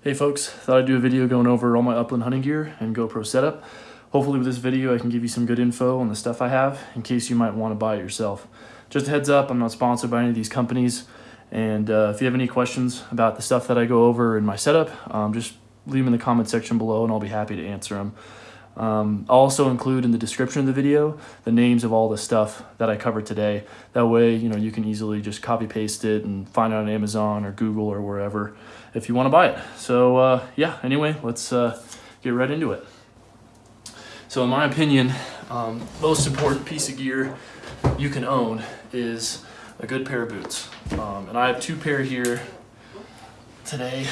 Hey folks, thought I'd do a video going over all my upland hunting gear and GoPro setup. Hopefully with this video I can give you some good info on the stuff I have in case you might want to buy it yourself. Just a heads up, I'm not sponsored by any of these companies and uh, if you have any questions about the stuff that I go over in my setup, um, just leave them in the comment section below and I'll be happy to answer them. Um, I'll also include in the description of the video the names of all the stuff that I covered today. That way, you know, you can easily just copy paste it and find it on Amazon or Google or wherever if you want to buy it. So uh, yeah, anyway, let's uh, get right into it. So in my opinion, um, most important piece of gear you can own is a good pair of boots. Um, and I have two pair here today.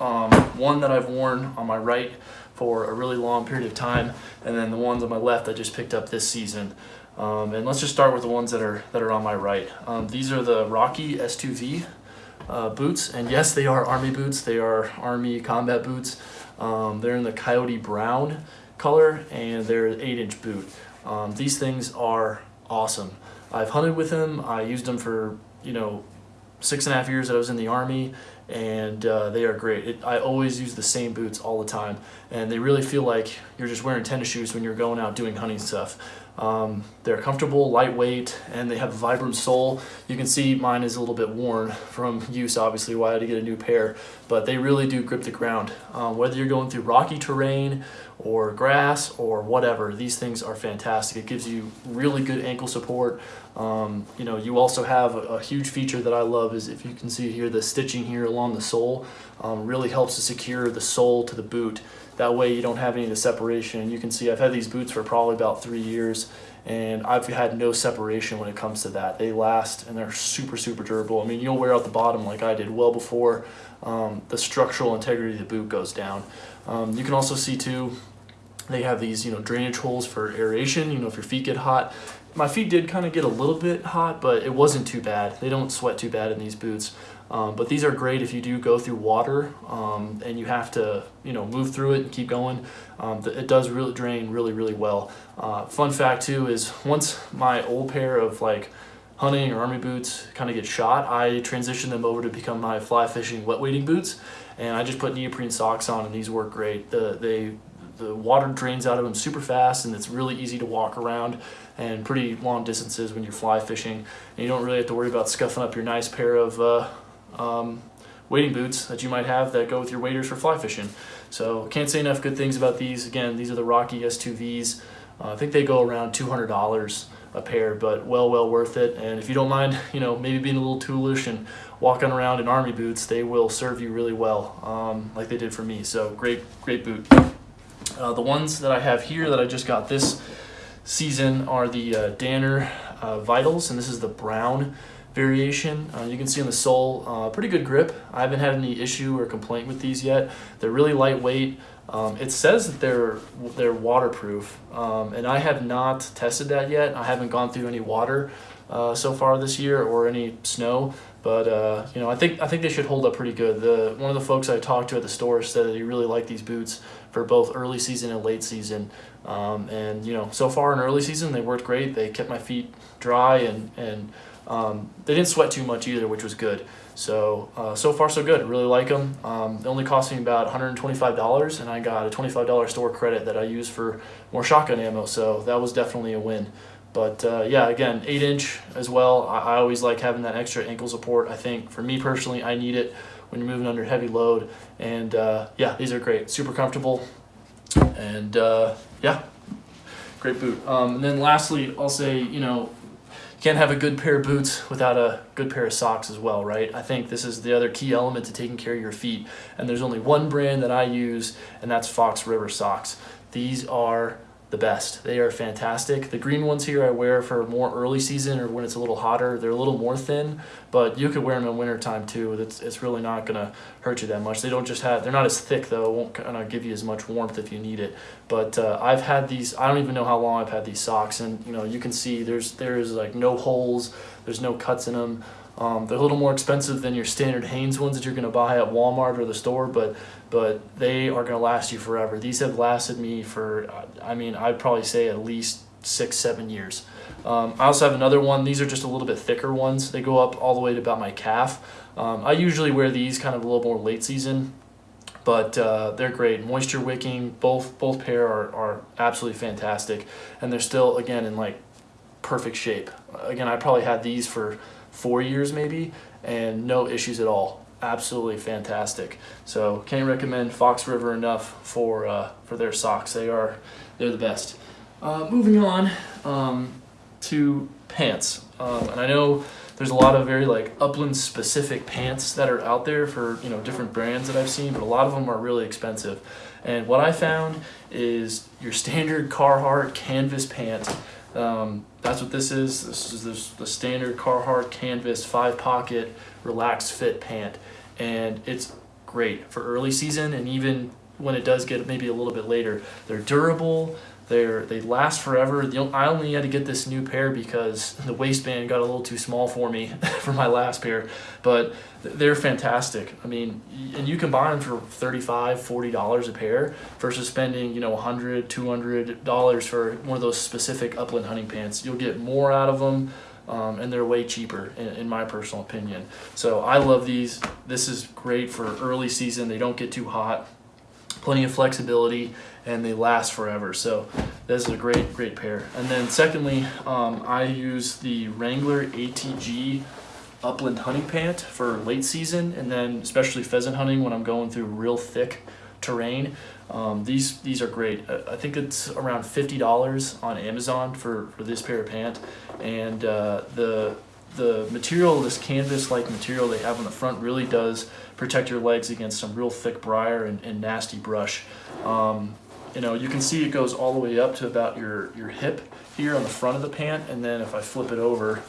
Um, one that I've worn on my right for a really long period of time, and then the ones on my left I just picked up this season. Um, and let's just start with the ones that are that are on my right. Um, these are the Rocky S2V uh, boots, and yes, they are Army boots. They are Army combat boots. Um, they're in the Coyote Brown color, and they're an 8-inch boot. Um, these things are awesome. I've hunted with them. I used them for you know six and a half years that I was in the Army, and uh, they are great. It, I always use the same boots all the time, and they really feel like you're just wearing tennis shoes when you're going out doing hunting stuff. Um, they're comfortable, lightweight, and they have a Vibram sole. You can see mine is a little bit worn from use, obviously, why I had to get a new pair, but they really do grip the ground. Um, whether you're going through rocky terrain or grass or whatever, these things are fantastic. It gives you really good ankle support. Um, you know, you also have a, a, huge feature that I love is if you can see here, the stitching here along the sole um, really helps to secure the sole to the boot. That way you don't have any of the separation. You can see I've had these boots for probably about three years and I've had no separation when it comes to that. They last and they're super, super durable. I mean, you'll wear out the bottom like I did well before um, the structural integrity of the boot goes down. Um, you can also see too, they have these, you know, drainage holes for aeration, you know, if your feet get hot. My feet did kind of get a little bit hot, but it wasn't too bad. They don't sweat too bad in these boots. Um, but these are great if you do go through water um, and you have to, you know, move through it and keep going. Um, it does really drain really, really well. Uh, fun fact too is once my old pair of like hunting or army boots kind of get shot, I transitioned them over to become my fly fishing wet wading boots. And I just put neoprene socks on and these work great. The, they, the water drains out of them super fast and it's really easy to walk around and pretty long distances when you're fly fishing. And you don't really have to worry about scuffing up your nice pair of uh, um, wading boots that you might have that go with your waders for fly fishing. So can't say enough good things about these. Again, these are the Rocky S2Vs. Uh, I think they go around $200 a pair, but well, well worth it. And if you don't mind, you know, maybe being a little toolish and walking around in army boots, they will serve you really well, um, like they did for me. So great, great boot. Uh, the ones that I have here that I just got this season are the uh, Danner uh, Vitals, and this is the brown variation. Uh, you can see on the sole, uh, pretty good grip. I haven't had any issue or complaint with these yet. They're really lightweight. Um, it says that they're they're waterproof, um, and I have not tested that yet. I haven't gone through any water uh, so far this year or any snow, but uh, you know I think I think they should hold up pretty good. The one of the folks I talked to at the store said that he really liked these boots for both early season and late season. Um, and you know so far in early season they worked great. They kept my feet dry and and um, they didn't sweat too much either, which was good. So, uh, so far so good. Really like them. Um, they only cost me about $125 and I got a $25 store credit that I use for more shotgun ammo. So that was definitely a win. But uh, yeah, again, 8 inch as well. I, I, always like having that extra ankle support. I think for me personally, I need it when you're moving under heavy load. And uh, yeah, these are great. Super comfortable. And uh, yeah, great boot. Um, and then lastly, I'll say, you know, you can't have a good pair of boots without a good pair of socks as well, right? I think this is the other key element to taking care of your feet. And there's only one brand that I use, and that's Fox River socks. These are the best. They are fantastic. The green ones here I wear for more early season or when it's a little hotter. They're a little more thin, but you could wear them in winter time too. It's, it's really not gonna hurt you that much. They don't just have, they're not as thick though. It won't kind of give you as much warmth if you need it. But uh, I've had these, I don't even know how long I've had these socks and you know, you can see there's, there's like no holes, there's no cuts in them. Um, they're a little more expensive than your standard Hanes ones that you're going to buy at Walmart or the store, but but they are going to last you forever. These have lasted me for, I mean, I'd probably say at least six, seven years. Um, I also have another one. These are just a little bit thicker ones. They go up all the way to about my calf. Um, I usually wear these kind of a little more late season but uh, they're great. Moisture wicking, both both pair are, are absolutely fantastic, and they're still again in like perfect shape. Again, I probably had these for four years maybe, and no issues at all. Absolutely fantastic. So can't recommend Fox River enough for uh, for their socks. They are they're the best. Uh, moving on um, to pants, um, and I know there's a lot of very like upland specific pants that are out there for you know different brands that I've seen, but a lot of them are really expensive. And what I found is your standard Carhartt canvas pant. Um, that's what this is. This is the standard Carhartt canvas five pocket relaxed fit pant, and it's great for early season and even when it does get maybe a little bit later. They're durable. They're, they last forever. I only had to get this new pair because the waistband got a little too small for me for my last pair, but they're fantastic. I mean, and you can buy them for $35, $40 a pair versus spending, you know, $100, $200 for one of those specific upland hunting pants. You'll get more out of them. Um, and they're way cheaper in, in, my personal opinion. So I love these. This is great for early season. They don't get too hot plenty of flexibility, and they last forever. So this is a great, great pair. And then secondly, um, I use the Wrangler ATG upland hunting pant for late season, and then especially pheasant hunting when I'm going through real thick terrain. Um, these these are great. I think it's around fifty dollars on Amazon for, for this pair of pant, and uh, the the material, this canvas-like material they have on the front really does protect your legs against some real thick briar and, and nasty brush. Um, you know, you can see it goes all the way up to about your, your hip here on the front of the pant, and then if I flip it over,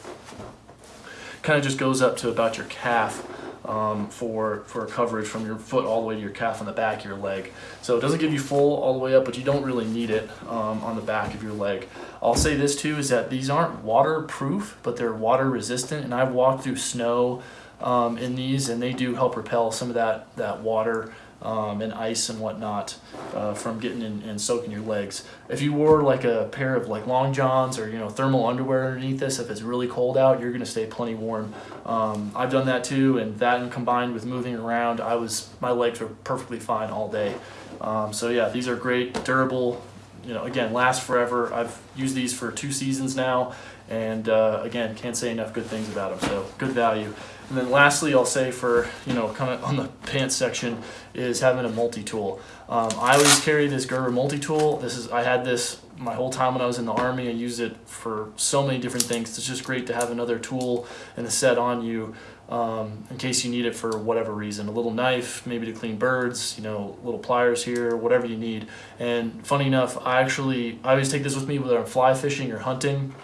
kind of just goes up to about your calf um, for, for coverage from your foot all the way to your calf on the back of your leg. So it doesn't give you full all the way up, but you don't really need it um, on the back of your leg. I'll say this too, is that these aren't waterproof, but they're water resistant, and I've walked through snow um, in these, and they do help repel some of that, that water um, and ice and whatnot uh, from getting in and soaking your legs. If you wore like a pair of like long johns or you know thermal underwear underneath this, if it's really cold out, you're gonna stay plenty warm. Um, I've done that too, and that and combined with moving around, I was my legs were perfectly fine all day. Um, so yeah, these are great, durable. You know, again, last forever. I've used these for two seasons now, and uh, again, can't say enough good things about them. So good value. And then lastly, I'll say for, you know, kind of on the pants section is having a multi-tool. Um, I always carry this Gerber multi-tool. This is, I had this my whole time when I was in the Army. I used it for so many different things. It's just great to have another tool and a set on you um, in case you need it for whatever reason. A little knife, maybe to clean birds, you know, little pliers here, whatever you need. And funny enough, I actually, I always take this with me whether I'm fly fishing or hunting.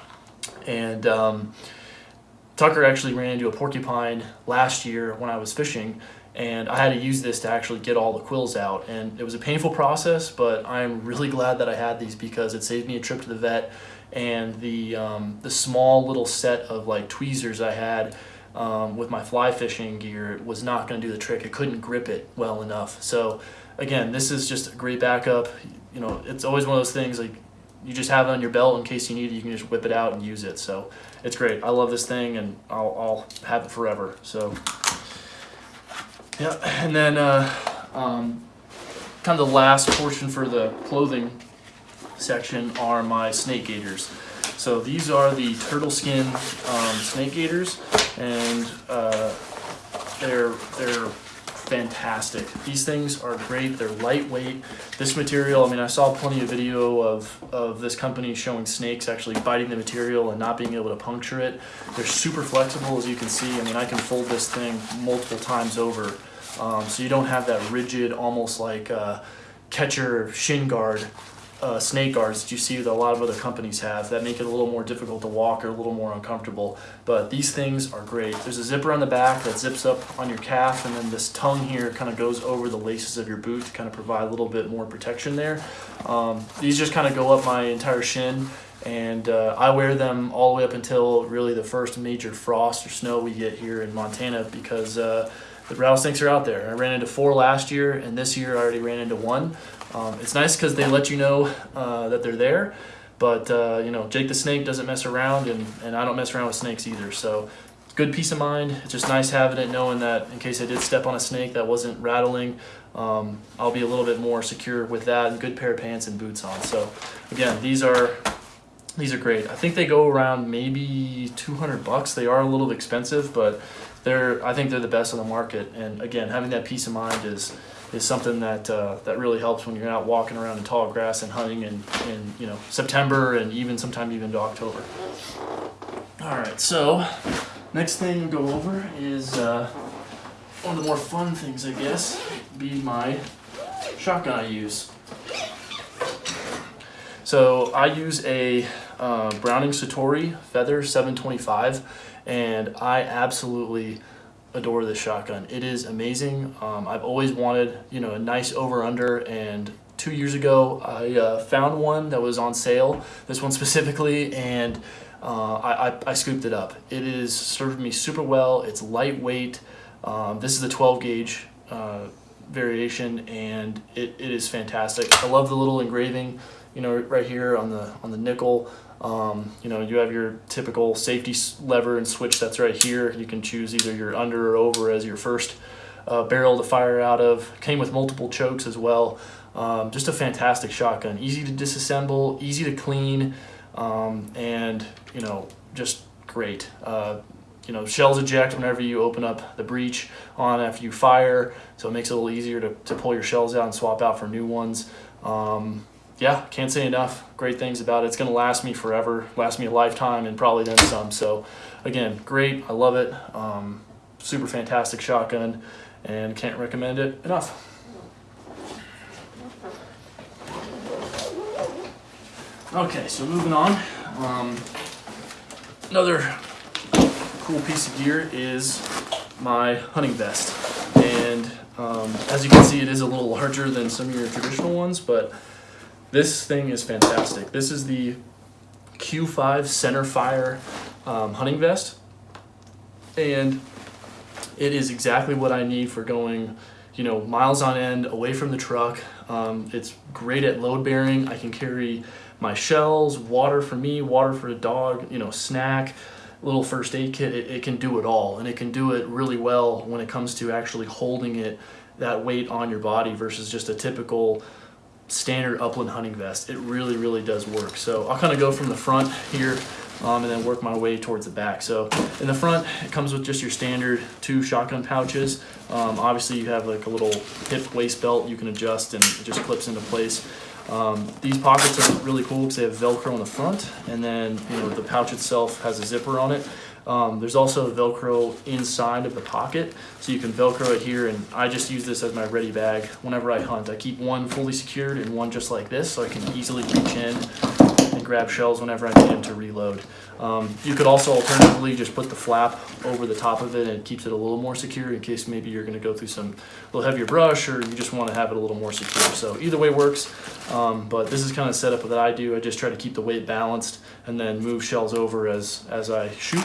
And um, Tucker actually ran into a porcupine last year when I was fishing and I had to use this to actually get all the quills out and it was a painful process but I'm really glad that I had these because it saved me a trip to the vet and the um, the small little set of like tweezers I had um, with my fly fishing gear was not going to do the trick. It couldn't grip it well enough. So again, this is just a great backup. You know, it's always one of those things like you just have it on your belt in case you need it. You can just whip it out and use it. So it's great. I love this thing and I'll, I'll have it forever. So yeah, and then uh, um, kind of the last portion for the clothing section are my snake gaiters. So these are the TurtleSkin um, snake gaiters and uh, they're, they're fantastic. These things are great. They're lightweight. This material, I mean, I saw plenty of video of, of this company showing snakes actually biting the material and not being able to puncture it. They're super flexible, as you can see. I mean, I can fold this thing multiple times over. Um, so you don't have that rigid, almost like uh, catcher shin guard uh, snake guards that you see that a lot of other companies have that make it a little more difficult to walk or a little more uncomfortable. But these things are great. There's a zipper on the back that zips up on your calf and then this tongue here kind of goes over the laces of your boot to kind of provide a little bit more protection there. Um, these just kind of go up my entire shin and uh, I wear them all the way up until really the first major frost or snow we get here in Montana because uh, the rattlesnakes are out there. I ran into four last year and this year I already ran into one. Um, it's nice because they let you know uh, that they're there, but uh, you know Jake the Snake doesn't mess around, and, and I don't mess around with snakes either. So good peace of mind. It's just nice having it, knowing that in case I did step on a snake that wasn't rattling, um, I'll be a little bit more secure with that and good pair of pants and boots on. So again, these are these are great. I think they go around maybe 200 bucks. They are a little expensive, but they're I think they're the best on the market. And again, having that peace of mind is is something that uh, that really helps when you're out walking around in tall grass and hunting in, in you know September and even sometime even to October. All right, so next thing we'll go over is uh, one of the more fun things, I guess, be my shotgun I use. So I use a uh, Browning Citori Feather 725 and I absolutely adore this shotgun. It is amazing. Um, I've always wanted, you know, a nice over under and two years ago I uh, found one that was on sale, this one specifically, and uh, I, I, I, scooped it up. It is served me super well. It's lightweight. Um, this is the 12 gauge uh, variation and it, it is fantastic. I love the little engraving, you know, right here on the on the nickel. Um, you know, you have your typical safety lever and switch that's right here. You can choose either your under or over as your first uh, barrel to fire out of. Came with multiple chokes as well. Um, just a fantastic shotgun. Easy to disassemble, easy to clean, um, and you know, just great. Uh, you know, shells eject whenever you open up the breech on after you fire, so it makes it a little easier to, to pull your shells out and swap out for new ones. Um, yeah, can't say enough great things about it. It's going to last me forever, last me a lifetime, and probably then some. So, again, great. I love it. Um, super fantastic shotgun, and can't recommend it enough. Okay, so moving on. Um, another cool piece of gear is my hunting vest. And um, as you can see, it is a little larger than some of your traditional ones, but this thing is fantastic. This is the Q5 center fire um, hunting vest. And it is exactly what I need for going, you know, miles on end away from the truck. Um, it's great at load bearing. I can carry my shells, water for me, water for the dog, you know, snack, little first aid kit. It, it can do it all. And it can do it really well when it comes to actually holding it, that weight on your body versus just a typical standard upland hunting vest. It really, really does work. So I'll kind of go from the front here um, and then work my way towards the back. So in the front, it comes with just your standard two shotgun pouches. Um, obviously you have like a little hip waist belt you can adjust and it just clips into place. Um, these pockets are really cool because they have Velcro on the front and then you know the pouch itself has a zipper on it. Um, there's also Velcro inside of the pocket, so you can Velcro it here, and I just use this as my ready bag whenever I hunt. I keep one fully secured and one just like this, so I can easily reach in and grab shells whenever I need them to reload. Um, you could also alternatively just put the flap over the top of it and it keeps it a little more secure in case maybe you're going to go through some little heavier brush or you just want to have it a little more secure. So either way works, um, but this is kind of setup that I do. I just try to keep the weight balanced and then move shells over as, as I shoot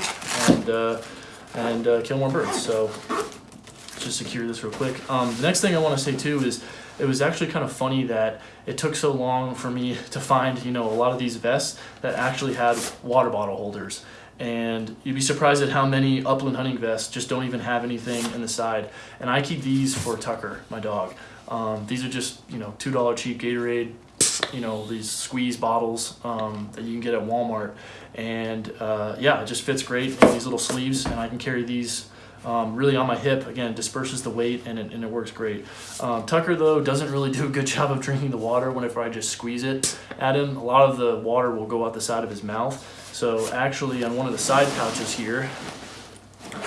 and, uh, and uh, kill more birds. So just secure this real quick. Um, the next thing I want to say too is it was actually kind of funny that it took so long for me to find, you know, a lot of these vests that actually had water bottle holders. And you'd be surprised at how many upland hunting vests just don't even have anything in the side. And I keep these for Tucker, my dog. Um, these are just, you know, $2 cheap Gatorade, you know, these squeeze bottles um, that you can get at Walmart. And uh, yeah, it just fits great in these little sleeves and I can carry these um, really on my hip. Again, disperses the weight and it, and it works great. Um, Tucker, though, doesn't really do a good job of drinking the water whenever I just squeeze it at him. A lot of the water will go out the side of his mouth. So actually on one of the side pouches here,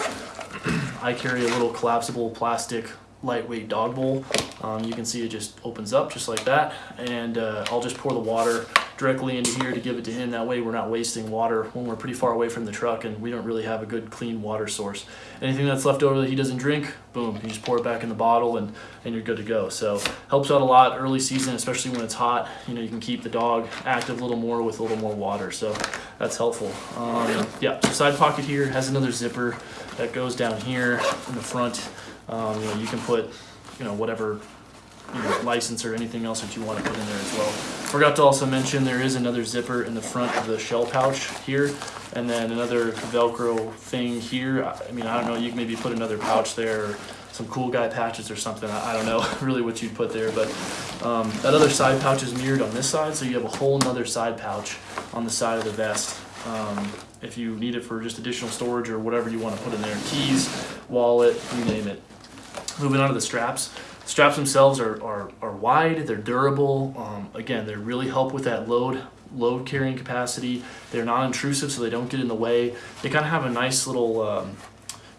I carry a little collapsible plastic lightweight dog bowl. Um, you can see it just opens up just like that and uh, I'll just pour the water directly into here to give it to him. That way we're not wasting water when we're pretty far away from the truck and we don't really have a good clean water source. Anything that's left over that he doesn't drink, boom, you just pour it back in the bottle and, and you're good to go. So helps out a lot early season, especially when it's hot. You know, you can keep the dog active a little more with a little more water. So that's helpful. Um, yeah, so side pocket here has another zipper that goes down here in the front. Um, you know, you can put, you know, whatever you know, license or anything else that you want to put in there as well. Forgot to also mention there is another zipper in the front of the shell pouch here and then another velcro thing here. I mean, I don't know, you can maybe put another pouch there some cool guy patches or something. I, I don't know really what you'd put there, but um, that other side pouch is mirrored on this side, so you have a whole nother side pouch on the side of the vest. Um, if you need it for just additional storage or whatever you want to put in there, keys, wallet, you name it. Moving on to the straps. Straps themselves are, are, are wide, they're durable. Um, again, they really help with that load load carrying capacity. They're non-intrusive, so they don't get in the way. They kind of have a nice little um,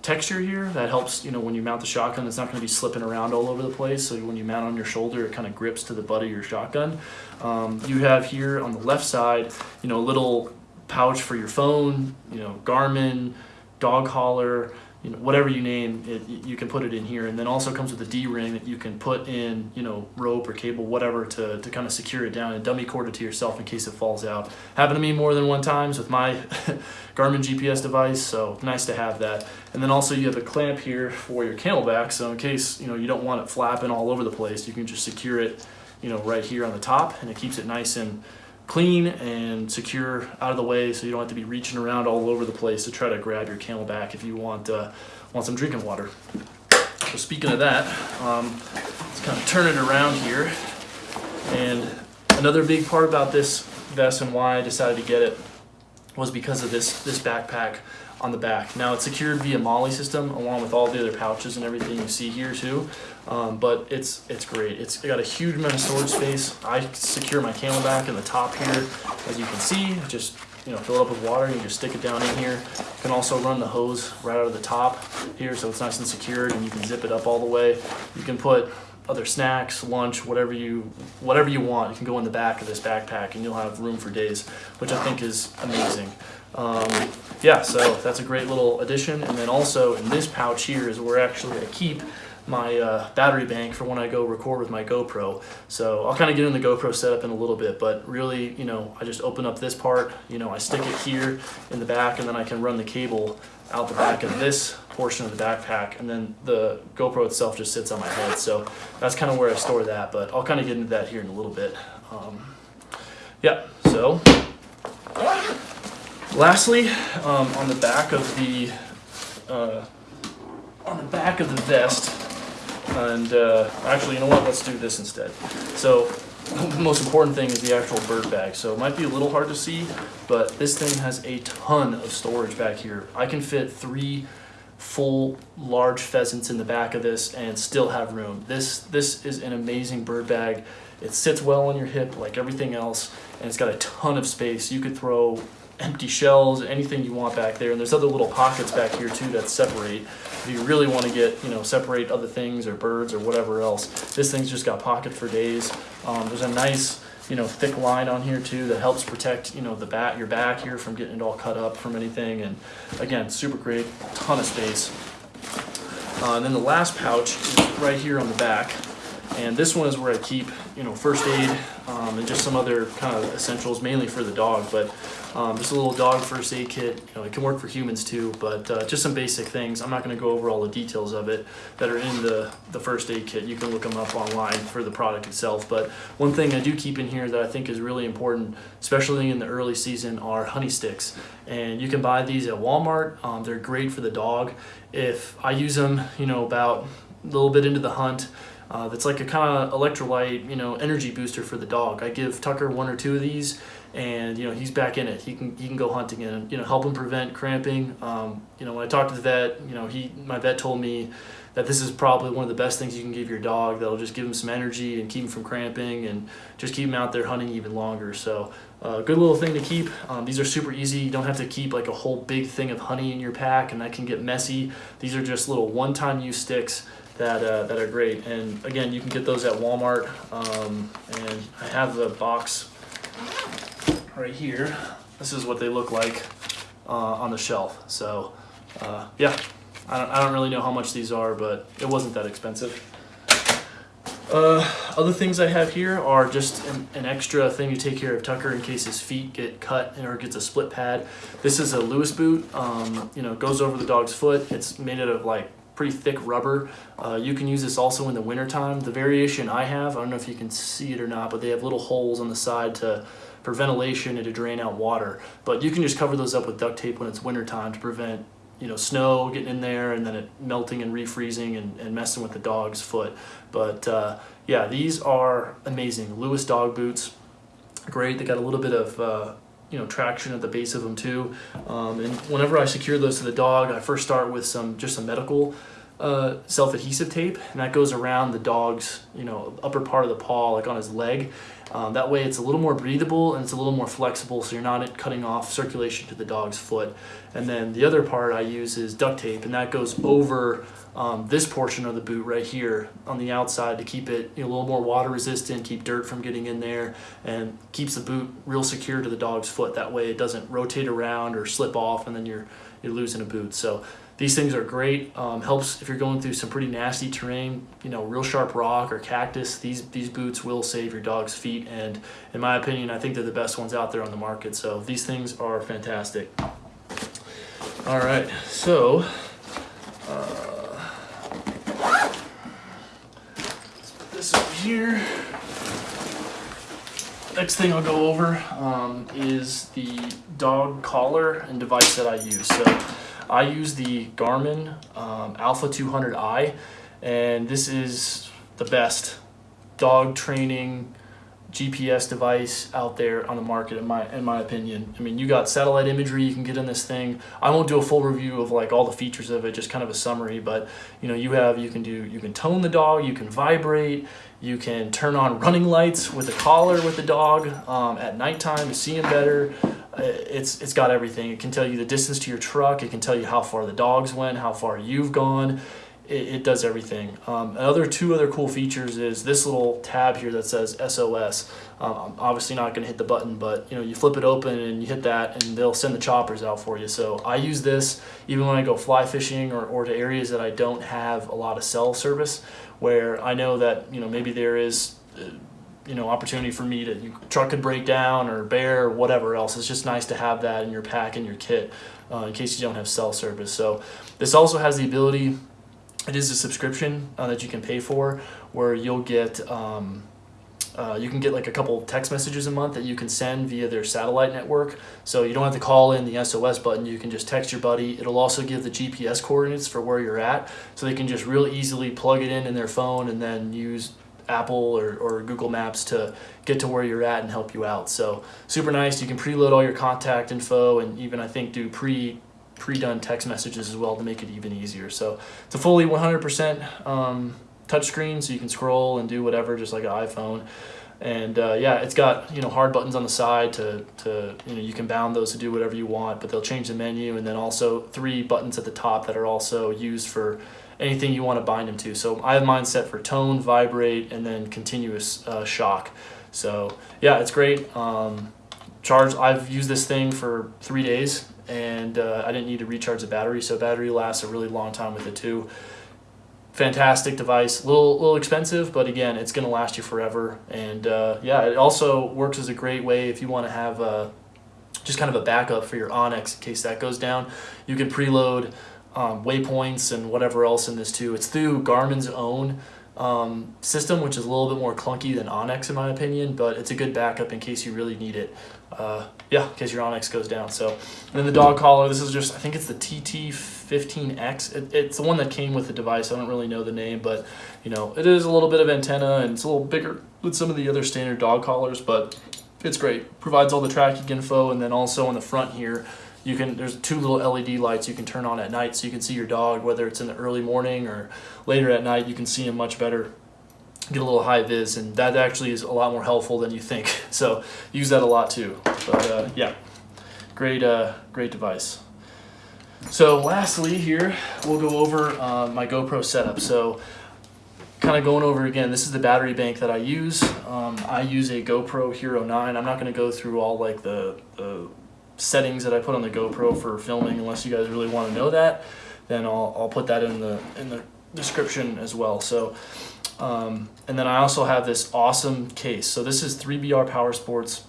texture here that helps, you know, when you mount the shotgun, it's not going to be slipping around all over the place. So when you mount on your shoulder, it kind of grips to the butt of your shotgun. Um, you have here on the left side, you know, a little pouch for your phone, you know, Garmin, dog collar, you know, whatever you name it, you can put it in here. And then also comes with a D-ring that you can put in, you know, rope or cable, whatever, to, to kind of secure it down and dummy cord it to yourself in case it falls out. Happened to me more than one times with my Garmin GPS device, so nice to have that. And then also you have a clamp here for your CamelBak, so in case, you know, you don't want it flapping all over the place, you can just secure it, you know, right here on the top, and it keeps it nice and clean and secure out of the way so you don't have to be reaching around all over the place to try to grab your CamelBak if you want uh, want some drinking water. So speaking of that, um, let's kind of turn it around here. And another big part about this vest and why I decided to get it was because of this, this backpack on the back. Now it's secured via MOLLE system along with all the other pouches and everything you see here too. Um, but it's it's great. It's got a huge amount of storage space. I secure my CamelBak in the top here, as you can see. Just you know, fill it up with water. And you just stick it down in here. You can also run the hose right out of the top here, so it's nice and secured, and you can zip it up all the way. You can put other snacks, lunch, whatever you whatever you want. You can go in the back of this backpack, and you'll have room for days, which I think is amazing. Um, yeah, so that's a great little addition. And then also in this pouch here is where actually I keep my uh, battery bank for when I go record with my GoPro. So I'll kind of get in the GoPro setup in a little bit, but really, you know, I just open up this part, you know, I stick it here in the back and then I can run the cable out the back of this portion of the backpack and then the GoPro itself just sits on my head. So that's kind of where I store that, but I'll kind of get into that here in a little bit. Um, yeah, so lastly, um, on the back of the uh, on the back of the vest, and uh, actually, you know what? Let's do this instead. So the most important thing is the actual bird bag. So it might be a little hard to see, but this thing has a ton of storage back here. I can fit three full large pheasants in the back of this and still have room. This, this is an amazing bird bag. It sits well on your hip like everything else, and it's got a ton of space. You could throw empty shells, anything you want back there. And there's other little pockets back here too that separate. If you really want to get, you know, separate other things or birds or whatever else, this thing's just got pockets for days. Um, there's a nice, you know, thick line on here too that helps protect, you know, the back, your back here from getting it all cut up from anything. And again, super great, ton of space. Uh, and then the last pouch is right here on the back. And this one is where I keep, you know, first aid um, and just some other kind of essentials, mainly for the dog. But um, just a little dog first aid kit. You know, it can work for humans too, but uh, just some basic things. I'm not going to go over all the details of it that are in the, the first aid kit. You can look them up online for the product itself. But one thing I do keep in here that I think is really important, especially in the early season, are honey sticks. And you can buy these at Walmart. Um, they're great for the dog. If I use them, you know, about a little bit into the hunt, uh, that's like a kind of electrolyte, you know, energy booster for the dog. I give Tucker one or two of these, and you know he's back in it. He can he can go hunting and you know help him prevent cramping. Um, you know when I talked to the vet, you know he my vet told me that this is probably one of the best things you can give your dog that'll just give him some energy and keep him from cramping and just keep him out there hunting even longer. So a uh, good little thing to keep. Um, these are super easy. You don't have to keep like a whole big thing of honey in your pack and that can get messy. These are just little one-time use sticks that, uh, that are great. And again, you can get those at Walmart. Um, and I have the box right here. This is what they look like uh, on the shelf. So uh, yeah, I don't, I don't really know how much these are, but it wasn't that expensive. Uh, other things I have here are just an, an, extra thing to take care of Tucker in case his feet get cut or gets a split pad. This is a Lewis boot, um, you know, goes over the dog's foot. It's made out of like pretty thick rubber. Uh, you can use this also in the wintertime. The variation I have, I don't know if you can see it or not, but they have little holes on the side to for ventilation and to drain out water. But you can just cover those up with duct tape when it's wintertime to prevent you know snow getting in there and then it melting and refreezing and, and messing with the dog's foot. But uh, yeah, these are amazing. Lewis dog boots, great. They got a little bit of uh, you know traction at the base of them too. Um, and whenever I secure those to the dog, I first start with some just some medical uh, self-adhesive tape, and that goes around the dog's you know upper part of the paw, like on his leg. Um, that way, it's a little more breathable and it's a little more flexible, so you're not cutting off circulation to the dog's foot. And then the other part I use is duct tape, and that goes over um, this portion of the boot right here on the outside to keep it a little more water resistant, keep dirt from getting in there, and keeps the boot real secure to the dog's foot. That way, it doesn't rotate around or slip off, and then you're you're losing a boot. So these things are great. Um, helps if you're going through some pretty nasty terrain, you know, real sharp rock or cactus. These these boots will save your dog's feet, and in my opinion, I think they're the best ones out there on the market. So these things are fantastic. All right, so. Uh, let's put this over here. Next thing I'll go over um, is the dog collar and device that I use. So I use the Garmin um, Alpha 200i, and this is the best dog training GPS device out there on the market in my in my opinion. I mean, you got satellite imagery you can get in this thing. I won't do a full review of like all the features of it, just kind of a summary, but you know, you have you can do you can tone the dog, you can vibrate, you can turn on running lights with a collar with the dog um, at nighttime to see him better. Uh, it's it's got everything. It can tell you the distance to your truck. It can tell you how far the dogs went, how far you've gone. It, it does everything. Um, another two other cool features is this little tab here that says SOS. Um, I'm obviously not going to hit the button, but you know you flip it open and you hit that, and they'll send the choppers out for you. So I use this even when I go fly fishing or, or to areas that I don't have a lot of cell service, where I know that you know maybe there is. Uh, you know opportunity for me to truck could break down or bear or whatever else it's just nice to have that in your pack and your kit uh, in case you don't have cell service so this also has the ability it is a subscription uh, that you can pay for where you'll get um, uh, you can get like a couple text messages a month that you can send via their satellite network. So you don't have to call in the SOS button. You can just text your buddy. It'll also give the GPS coordinates for where you're at. So they can just real easily plug it in in their phone and then use Apple or, or Google Maps to get to where you're at and help you out. So super nice. You can preload all your contact info and even I think do pre pre-done text messages as well to make it even easier. So it's a fully 100% um, touchscreen, so you can scroll and do whatever, just like an iPhone. And uh, yeah, it's got you know hard buttons on the side to, to you know you can bound those to do whatever you want, but they'll change the menu, and then also three buttons at the top that are also used for anything you want to bind them to. So I have mine set for tone, vibrate, and then continuous uh, shock. So yeah, it's great. Um, charge. I've used this thing for three days, and uh, I didn't need to recharge the battery, so battery lasts a really long time with it too. Fantastic device, a little little expensive, but again, it's going to last you forever. And uh, yeah, it also works as a great way if you want to have a, uh, just kind of a backup for your onX in case that goes down. You can preload um, waypoints and whatever else in this too. It's through Garmin's own um, system, which is a little bit more clunky than onX in my opinion, but it's a good backup in case you really need it. Uh, yeah, in case your onX goes down. So, and then the dog collar, this is just, I think it's the TT15X. It, it's the one that came with the device. I don't really know the name, but you know, it is a little bit of antenna and it's a little bigger than some of the other standard dog collars, but it's great. Provides all the tracking info and then also on the front here, you can there's two little LED lights you can turn on at night so you can see your dog whether it's in the early morning or later at night you can see him much better get a little high vis and that actually is a lot more helpful than you think. So use that a lot too. But uh, yeah. Great uh, great device. So lastly here we'll go over uh, my GoPro setup. So kind of going over again this is the battery bank that I use. Um, I use a GoPro Hero 9 I'm not going to go through all like the, the settings that I put on the GoPro for filming, unless you guys really want to know that, then I'll, I'll put that in the, in the description as well. So, um, and then I also have this awesome case. So this is 3BR Power Sports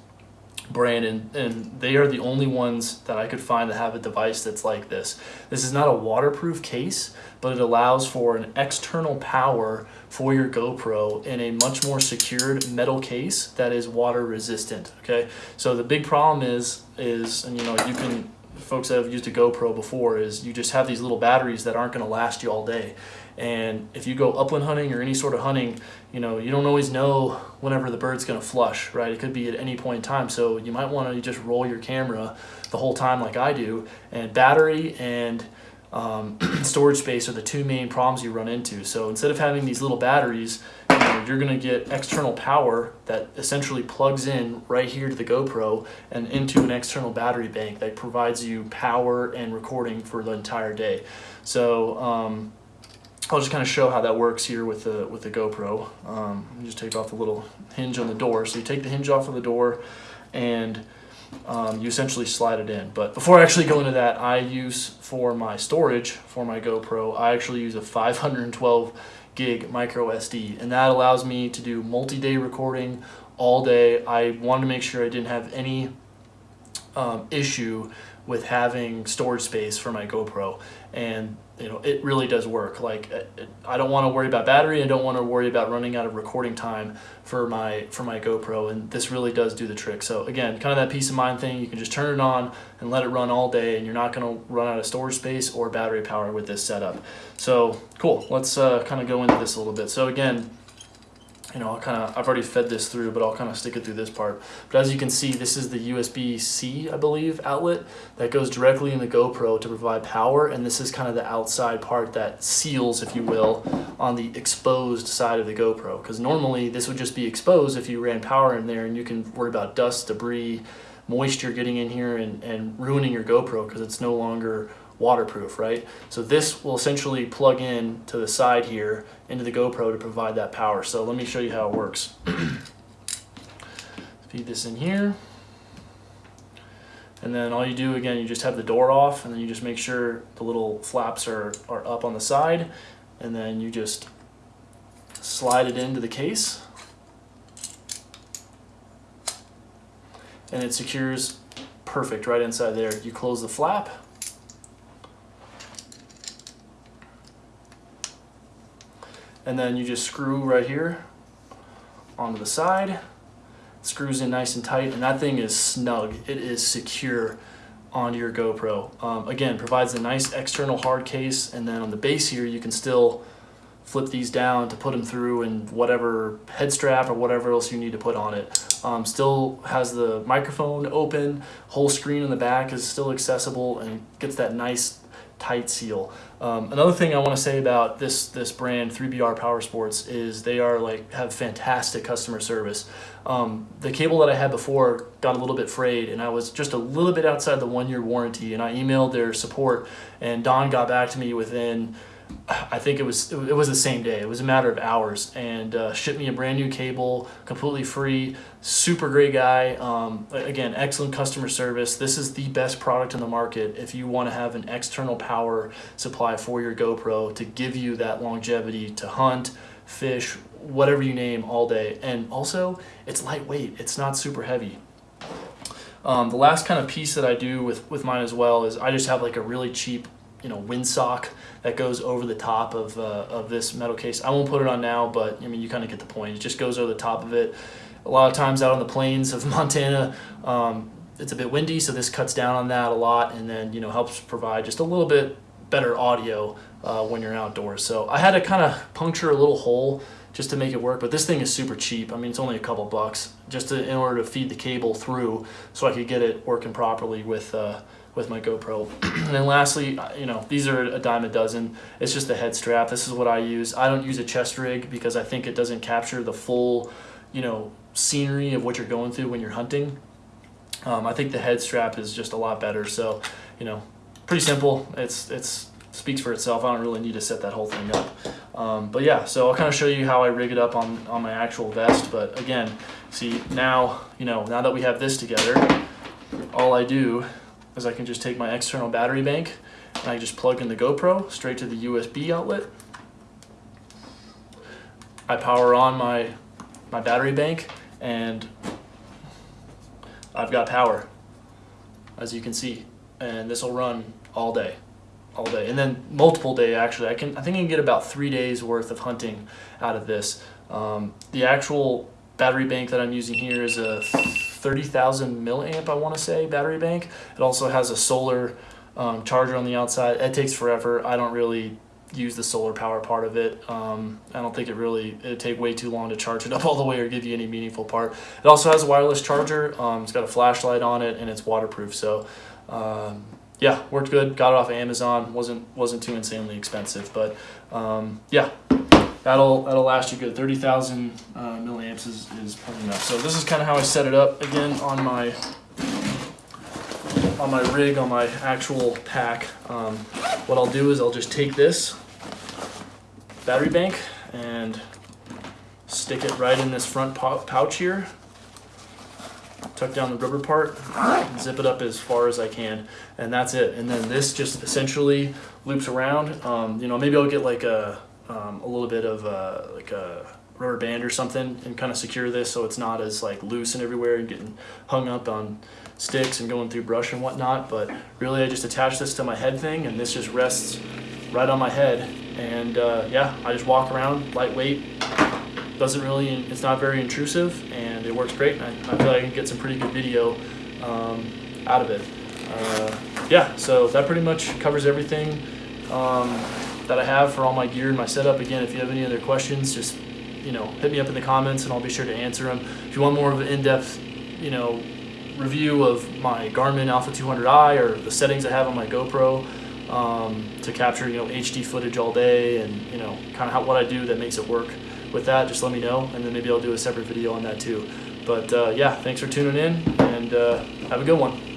brand and, and they are the only ones that I could find that have a device that's like this. This is not a waterproof case, but it allows for an external power for your GoPro in a much more secured metal case that is water resistant, okay? So the big problem is, is and you know, you can folks that have used a GoPro before is you just have these little batteries that aren't going to last you all day. And if you go upland hunting or any sort of hunting, you know, you don't always know whenever the bird's going to flush, right? It could be at any point in time. So you might want to just roll your camera the whole time like I do. And battery and um, storage space are the two main problems you run into. So instead of having these little batteries, you're going to get external power that essentially plugs in right here to the GoPro and into an external battery bank that provides you power and recording for the entire day. So um, I'll just kind of show how that works here with the with the GoPro. Um, just take off the little hinge on the door. So you take the hinge off of the door and um, you essentially slide it in. But before I actually go into that, I use for my storage for my GoPro, I actually use a 512 gig micro SD and that allows me to do multi-day recording all day. I wanted to make sure I didn't have any um, issue with having storage space for my GoPro and you know it really does work. Like I don't want to worry about battery I don't want to worry about running out of recording time for my for my GoPro and this really does do the trick. So again kind of that peace of mind thing you can just turn it on and let it run all day and you're not going to run out of storage space or battery power with this setup. So cool. Let's uh, kind of go into this a little bit. So again you know, I'll kind of, I've already fed this through, but I'll kind of stick it through this part. But as you can see, this is the USB-C, I believe, outlet that goes directly in the GoPro to provide power. And this is kind of the outside part that seals, if you will, on the exposed side of the GoPro. Because normally this would just be exposed if you ran power in there and you can worry about dust, debris, moisture getting in here and, and ruining your GoPro because it's no longer waterproof, right? So this will essentially plug in to the side here into the GoPro to provide that power. So let me show you how it works. Feed this in here. And then all you do, again, you just have the door off and then you just make sure the little flaps are, are up on the side. And then you just slide it into the case. And it secures perfect right inside there. You close the flap and then you just screw right here onto the side. It screws in nice and tight and that thing is snug. It is secure onto your GoPro. Um, again provides a nice external hard case and then on the base here you can still flip these down to put them through and whatever head strap or whatever else you need to put on it. Um, still has the microphone open. Whole screen in the back is still accessible and gets that nice tight seal. Um, another thing I want to say about this this brand 3BR Power Sports is they are like have fantastic customer service. Um, the cable that I had before got a little bit frayed and I was just a little bit outside the one year warranty and I emailed their support and Don got back to me within I think it was it was the same day. It was a matter of hours, and uh, shipped me a brand new cable, completely free. Super great guy. Um, again, excellent customer service. This is the best product in the market if you want to have an external power supply for your GoPro to give you that longevity to hunt, fish, whatever you name all day. And also, it's lightweight. It's not super heavy. Um, the last kind of piece that I do with, with mine as well is I just have like a really cheap you know windsock that goes over the top of, uh, of this metal case. I won't put it on now, but I mean you kind of get the point. It just goes over the top of it. A lot of times out on the plains of Montana, um, it's a bit windy, so this cuts down on that a lot, and then you know helps provide just a little bit better audio uh, when you're outdoors. So I had to kind of puncture a little hole just to make it work, but this thing is super cheap. I mean, it's only a couple bucks just to, in order to feed the cable through so I could get it working properly with uh, with my GoPro. and then lastly, uh, you know, these are a dime a dozen. It's just the head strap. This is what I use. I don't use a chest rig because I think it doesn't capture the full, you know, scenery of what you're going through when you're hunting. Um, I think the head strap is just a lot better. So, you know, pretty simple. It's it's speaks for itself. I don't really need to set that whole thing up. Um, but yeah, so I'll kind of show you how I rig it up on, on my actual vest. But again, see now, you know, now that we have this together, all I do is I can just take my external battery bank and I just plug in the GoPro straight to the USB outlet. I power on my, my battery bank and I've got power as you can see and this will run all day all day. And then multiple day actually. I can I think I can get about three days worth of hunting out of this. Um, the actual battery bank that I'm using here is a 30,000 milliamp, I want to say, battery bank. It also has a solar um, charger on the outside. It takes forever. I don't really use the solar power part of it. Um, I don't think it really, it'd take way too long to charge it up all the way or give you any meaningful part. It also has a wireless charger. Um, it's got a flashlight on it and it's waterproof. So um, yeah, worked good. Got it off of Amazon. wasn't wasn't too insanely expensive, but um, yeah, that'll that'll last you good. Thirty thousand uh, milliamps is is plenty enough. So this is kind of how I set it up again on my on my rig on my actual pack. Um, what I'll do is I'll just take this battery bank and stick it right in this front pouch here tuck down the rubber part, zip it up as far as I can, and that's it. And then this just essentially loops around. Um, you know, maybe I'll get like a um, a little bit of like a rubber band or something and kind of secure this so it's not as like loose and everywhere and getting hung up on sticks and going through brush and whatnot. But really, I just attach this to my head thing, and this just rests right on my head. And uh, yeah, I just walk around, lightweight, doesn't really, it's not very intrusive and it works great. And I, I feel like I can get some pretty good video um, out of it. Uh, yeah, so that pretty much covers everything um, that I have for all my gear and my setup. Again, if you have any other questions, just you know, hit me up in the comments and I'll be sure to answer them. If you want more of an in-depth, you know, review of my Garmin Alpha 200i or the settings I have on my GoPro um, to capture, you know, HD footage all day and, you know, kind of how, what I do that makes it work with that, just let me know, and then maybe I'll do a separate video on that too. But uh, yeah, thanks for tuning in, and uh, have a good one.